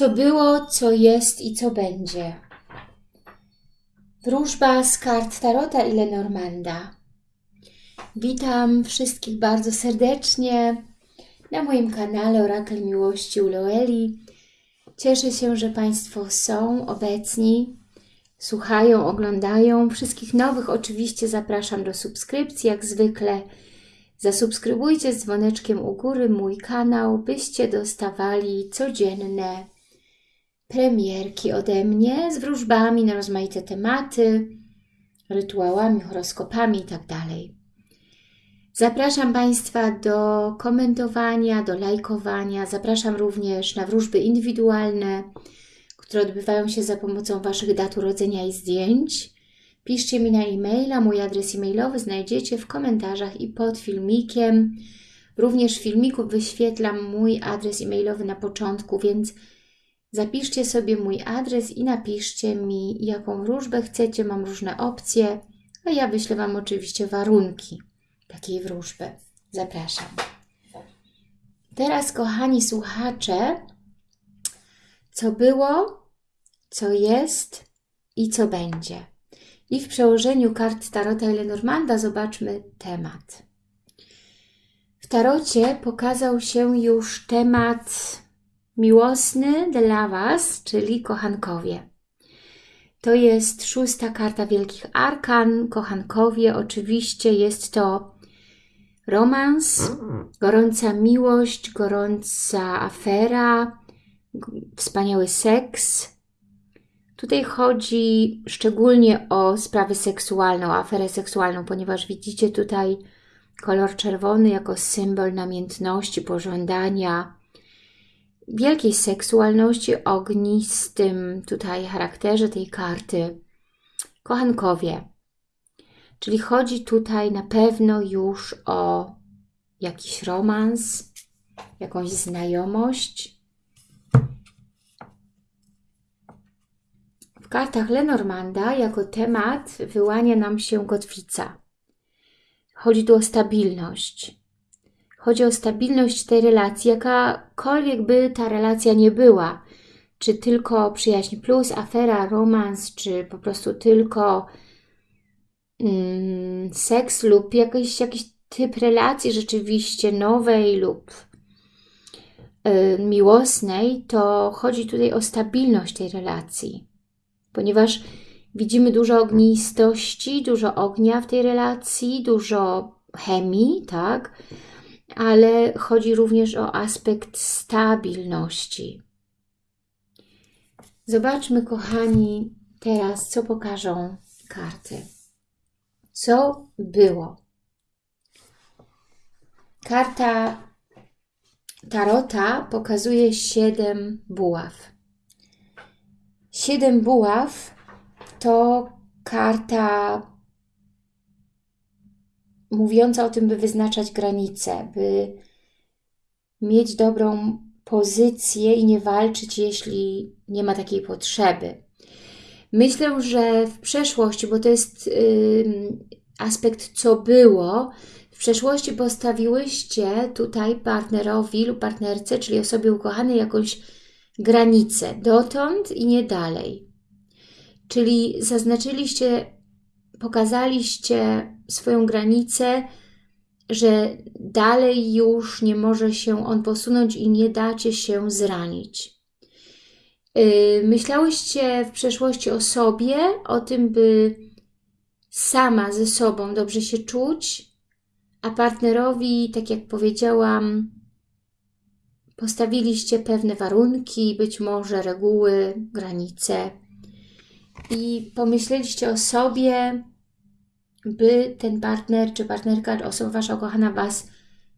Co było, co jest i co będzie. Wróżba z kart Tarota i Lenormanda. Witam wszystkich bardzo serdecznie na moim kanale Orakel Miłości u Loeli. Cieszę się, że Państwo są obecni, słuchają, oglądają. Wszystkich nowych oczywiście zapraszam do subskrypcji, jak zwykle. Zasubskrybujcie z dzwoneczkiem u góry mój kanał, byście dostawali codzienne premierki ode mnie z wróżbami na rozmaite tematy, rytuałami, horoskopami itd. Tak Zapraszam Państwa do komentowania, do lajkowania. Zapraszam również na wróżby indywidualne, które odbywają się za pomocą Waszych dat urodzenia i zdjęć. Piszcie mi na e-maila, mój adres e-mailowy znajdziecie w komentarzach i pod filmikiem. Również w filmiku wyświetlam mój adres e-mailowy na początku, więc zapiszcie sobie mój adres i napiszcie mi, jaką wróżbę chcecie. Mam różne opcje, a ja wyślę Wam oczywiście warunki takiej wróżby. Zapraszam. Teraz, kochani słuchacze, co było, co jest i co będzie. I w przełożeniu kart Tarota i zobaczmy temat. W Tarocie pokazał się już temat miłosny dla Was, czyli kochankowie. To jest szósta karta Wielkich Arkan, kochankowie. Oczywiście jest to romans, gorąca miłość, gorąca afera, wspaniały seks. Tutaj chodzi szczególnie o sprawę seksualną, aferę seksualną, ponieważ widzicie tutaj kolor czerwony jako symbol namiętności, pożądania, wielkiej seksualności, ognistym tutaj charakterze tej karty. Kochankowie, Czyli chodzi tutaj na pewno już o jakiś romans, jakąś znajomość. W kartach Lenormanda jako temat wyłania nam się kotwica. Chodzi tu o stabilność. Chodzi o stabilność tej relacji, jakakolwiek by ta relacja nie była. Czy tylko przyjaźń plus, afera, romans, czy po prostu tylko Mm, seks lub jakiś, jakiś typ relacji rzeczywiście nowej lub y, miłosnej, to chodzi tutaj o stabilność tej relacji, ponieważ widzimy dużo ognistości, dużo ognia w tej relacji, dużo chemii, tak? Ale chodzi również o aspekt stabilności. Zobaczmy, kochani, teraz, co pokażą karty co było. Karta Tarota pokazuje siedem buław. Siedem buław to karta mówiąca o tym, by wyznaczać granice, by mieć dobrą pozycję i nie walczyć, jeśli nie ma takiej potrzeby. Myślę, że w przeszłości, bo to jest yy, aspekt co było, w przeszłości postawiłyście tutaj partnerowi lub partnerce, czyli osobie ukochanej jakąś granicę dotąd i nie dalej. Czyli zaznaczyliście, pokazaliście swoją granicę, że dalej już nie może się on posunąć i nie dacie się zranić. Y, myślałyście w przeszłości o sobie, o tym, by sama ze sobą dobrze się czuć, a partnerowi, tak jak powiedziałam, postawiliście pewne warunki, być może reguły, granice i pomyśleliście o sobie, by ten partner czy partnerka, osoba Wasza kochana Was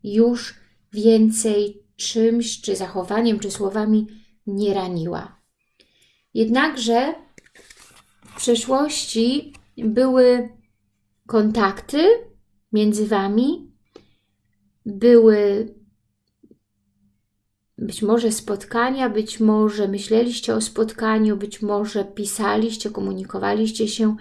już więcej czymś, czy zachowaniem, czy słowami nie raniła. Jednakże w przeszłości były kontakty między Wami, były być może spotkania, być może myśleliście o spotkaniu, być może pisaliście, komunikowaliście się.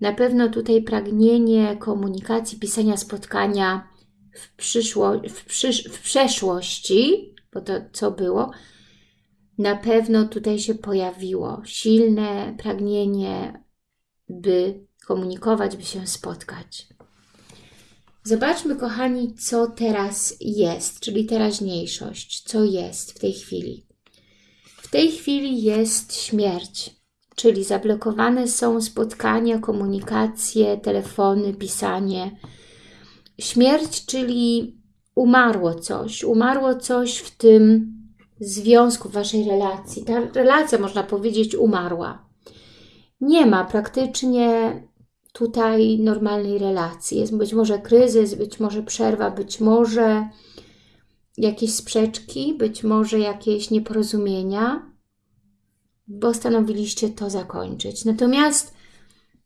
Na pewno tutaj pragnienie komunikacji, pisania spotkania w, przyszło, w, przysz, w przeszłości, bo to co było, na pewno tutaj się pojawiło silne pragnienie, by komunikować, by się spotkać. Zobaczmy, kochani, co teraz jest, czyli teraźniejszość. Co jest w tej chwili? W tej chwili jest śmierć, czyli zablokowane są spotkania, komunikacje, telefony, pisanie. Śmierć, czyli umarło coś, umarło coś w tym związku, w Waszej relacji. Ta relacja, można powiedzieć, umarła. Nie ma praktycznie tutaj normalnej relacji. Jest być może kryzys, być może przerwa, być może jakieś sprzeczki, być może jakieś nieporozumienia, postanowiliście to zakończyć. Natomiast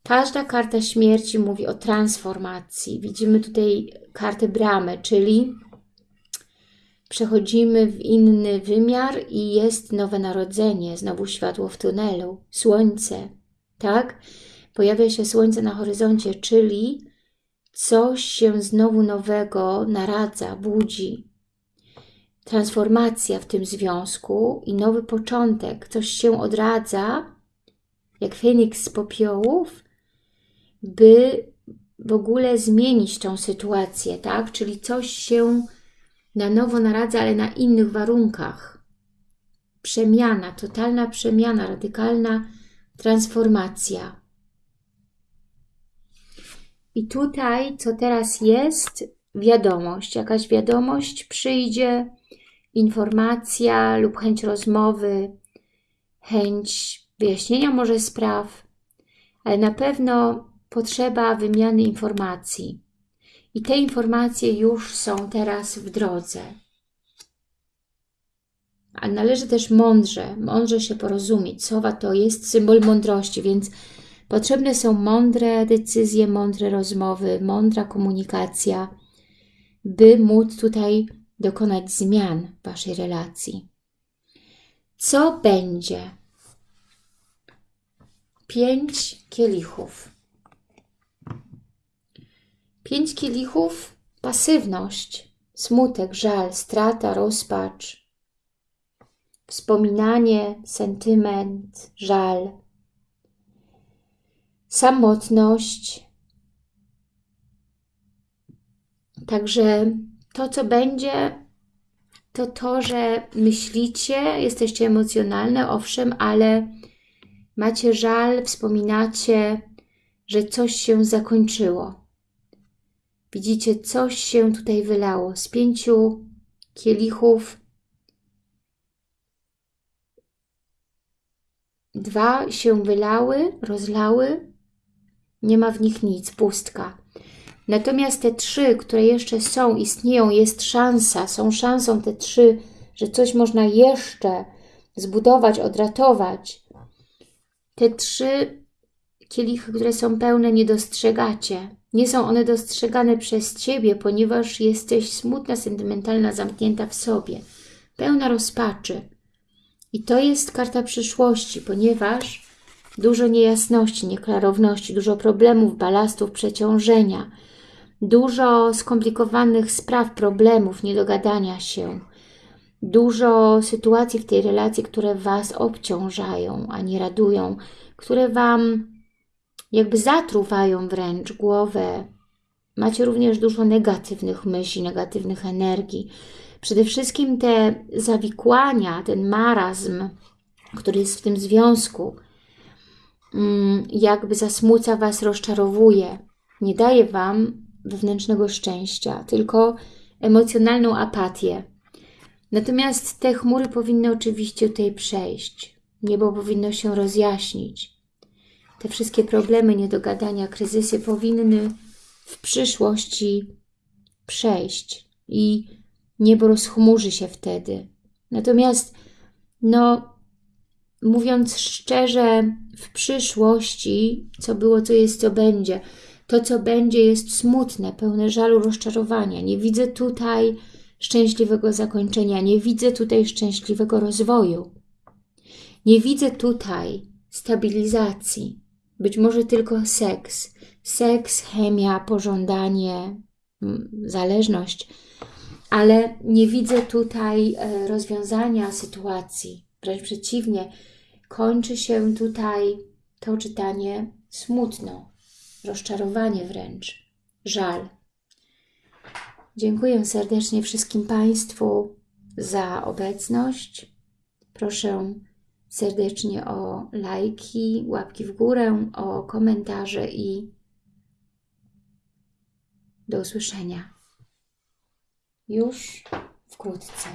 każda karta śmierci mówi o transformacji. Widzimy tutaj kartę bramy, czyli przechodzimy w inny wymiar i jest nowe narodzenie, znowu światło w tunelu, słońce, tak? Pojawia się słońce na horyzoncie, czyli coś się znowu nowego naradza, budzi. Transformacja w tym związku i nowy początek, coś się odradza, jak Feniks z popiołów, by w ogóle zmienić tą sytuację, tak? Czyli coś się na nowo naradza, ale na innych warunkach. Przemiana, totalna przemiana, radykalna transformacja. I tutaj, co teraz jest, wiadomość, jakaś wiadomość przyjdzie, informacja lub chęć rozmowy, chęć wyjaśnienia może spraw, ale na pewno potrzeba wymiany informacji. I te informacje już są teraz w drodze. A należy też mądrze, mądrze się porozumieć. Sowa to jest symbol mądrości, więc potrzebne są mądre decyzje, mądre rozmowy, mądra komunikacja, by móc tutaj dokonać zmian w Waszej relacji. Co będzie? Pięć kielichów. Pięć kielichów, pasywność, smutek, żal, strata, rozpacz, wspominanie, sentyment, żal, samotność. Także to, co będzie, to to, że myślicie, jesteście emocjonalne, owszem, ale macie żal, wspominacie, że coś się zakończyło Widzicie, coś się tutaj wylało. Z pięciu kielichów dwa się wylały, rozlały. Nie ma w nich nic, pustka. Natomiast te trzy, które jeszcze są, istnieją, jest szansa, są szansą te trzy, że coś można jeszcze zbudować, odratować. Te trzy kielichy, które są pełne, nie dostrzegacie. Nie są one dostrzegane przez Ciebie, ponieważ jesteś smutna, sentymentalna, zamknięta w sobie, pełna rozpaczy. I to jest karta przyszłości, ponieważ dużo niejasności, nieklarowności, dużo problemów, balastów, przeciążenia, dużo skomplikowanych spraw, problemów, niedogadania się, dużo sytuacji w tej relacji, które Was obciążają, a nie radują, które Wam jakby zatruwają wręcz głowę. Macie również dużo negatywnych myśli, negatywnych energii. Przede wszystkim te zawikłania, ten marazm, który jest w tym związku, mm, jakby zasmuca Was, rozczarowuje. Nie daje Wam wewnętrznego szczęścia, tylko emocjonalną apatię. Natomiast te chmury powinny oczywiście tutaj przejść. Niebo powinno się rozjaśnić te wszystkie problemy, niedogadania, kryzysy powinny w przyszłości przejść i niebo rozchmurzy się wtedy. Natomiast, no, mówiąc szczerze, w przyszłości, co było, co jest, co będzie, to, co będzie, jest smutne, pełne żalu, rozczarowania. Nie widzę tutaj szczęśliwego zakończenia, nie widzę tutaj szczęśliwego rozwoju. Nie widzę tutaj stabilizacji. Być może tylko seks. Seks, chemia, pożądanie, mm, zależność. Ale nie widzę tutaj e, rozwiązania sytuacji Wręcz przeciwnie, kończy się tutaj to czytanie smutno, rozczarowanie wręcz, żal. Dziękuję serdecznie wszystkim Państwu za obecność. Proszę serdecznie o lajki, łapki w górę, o komentarze i do usłyszenia już wkrótce.